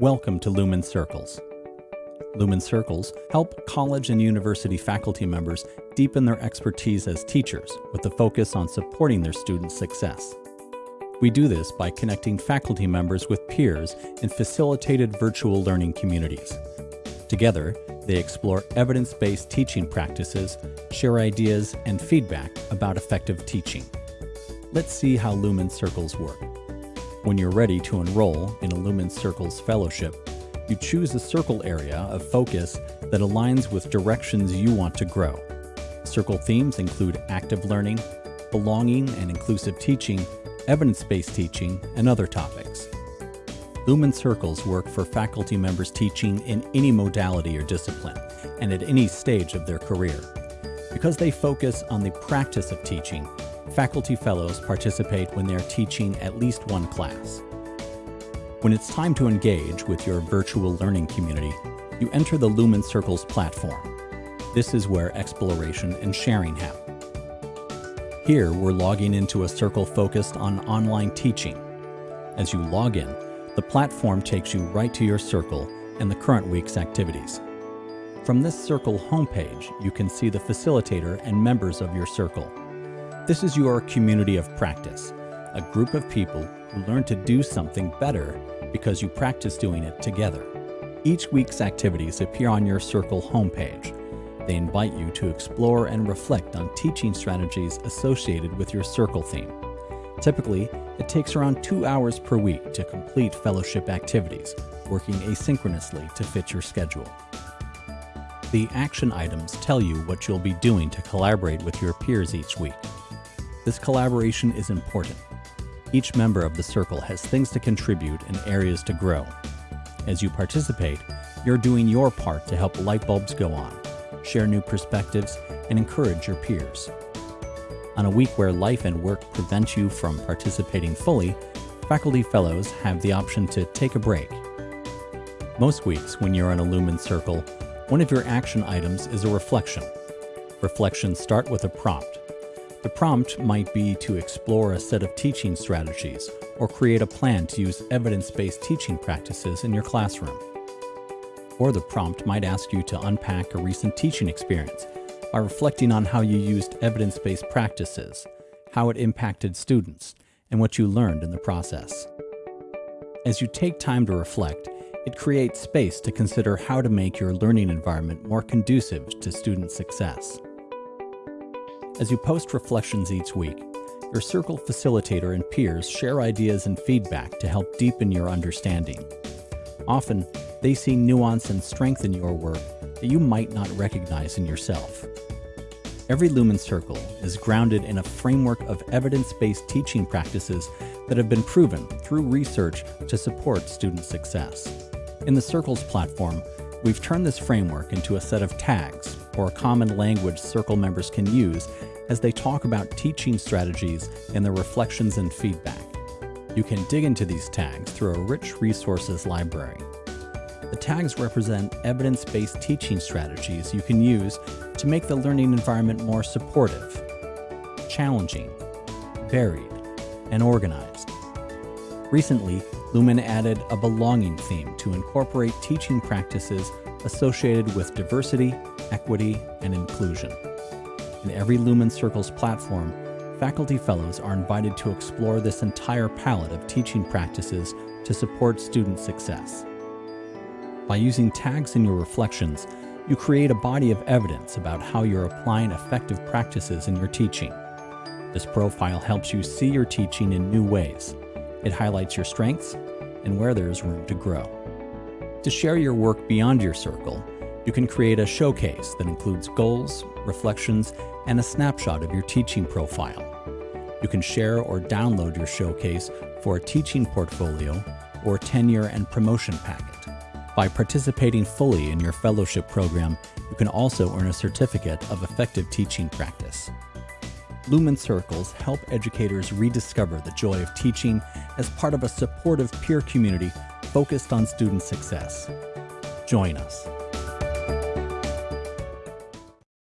Welcome to Lumen Circles. Lumen Circles help college and university faculty members deepen their expertise as teachers with a focus on supporting their students' success. We do this by connecting faculty members with peers in facilitated virtual learning communities. Together, they explore evidence-based teaching practices, share ideas, and feedback about effective teaching. Let's see how Lumen Circles work. When you're ready to enroll in a Lumen Circles Fellowship, you choose a circle area of focus that aligns with directions you want to grow. Circle themes include active learning, belonging and inclusive teaching, evidence-based teaching, and other topics. Lumen Circles work for faculty members teaching in any modality or discipline and at any stage of their career. Because they focus on the practice of teaching, faculty fellows participate when they are teaching at least one class. When it's time to engage with your virtual learning community, you enter the Lumen Circles platform. This is where exploration and sharing happen. Here, we're logging into a circle focused on online teaching. As you log in, the platform takes you right to your circle and the current week's activities. From this circle homepage, you can see the facilitator and members of your circle. This is your community of practice, a group of people who learn to do something better because you practice doing it together. Each week's activities appear on your Circle homepage. They invite you to explore and reflect on teaching strategies associated with your Circle theme. Typically, it takes around two hours per week to complete fellowship activities, working asynchronously to fit your schedule. The action items tell you what you'll be doing to collaborate with your peers each week. This collaboration is important. Each member of the circle has things to contribute and areas to grow. As you participate, you're doing your part to help light bulbs go on, share new perspectives, and encourage your peers. On a week where life and work prevent you from participating fully, faculty fellows have the option to take a break. Most weeks, when you're in a Lumen Circle, one of your action items is a reflection. Reflections start with a prompt, the prompt might be to explore a set of teaching strategies or create a plan to use evidence-based teaching practices in your classroom. Or the prompt might ask you to unpack a recent teaching experience by reflecting on how you used evidence-based practices, how it impacted students, and what you learned in the process. As you take time to reflect, it creates space to consider how to make your learning environment more conducive to student success. As you post reflections each week, your circle facilitator and peers share ideas and feedback to help deepen your understanding. Often, they see nuance and strength in your work that you might not recognize in yourself. Every Lumen Circle is grounded in a framework of evidence-based teaching practices that have been proven through research to support student success. In the Circles platform, we've turned this framework into a set of tags, or a common language Circle members can use as they talk about teaching strategies and their reflections and feedback. You can dig into these tags through a rich resources library. The tags represent evidence-based teaching strategies you can use to make the learning environment more supportive, challenging, varied, and organized. Recently, Lumen added a belonging theme to incorporate teaching practices associated with diversity, equity, and inclusion. In every Lumen Circles platform, faculty fellows are invited to explore this entire palette of teaching practices to support student success. By using tags in your reflections, you create a body of evidence about how you're applying effective practices in your teaching. This profile helps you see your teaching in new ways. It highlights your strengths and where there is room to grow. To share your work beyond your circle, you can create a showcase that includes goals, reflections, and a snapshot of your teaching profile. You can share or download your showcase for a teaching portfolio or tenure and promotion packet. By participating fully in your fellowship program, you can also earn a certificate of effective teaching practice. Lumen Circles help educators rediscover the joy of teaching as part of a supportive peer community focused on student success. Join us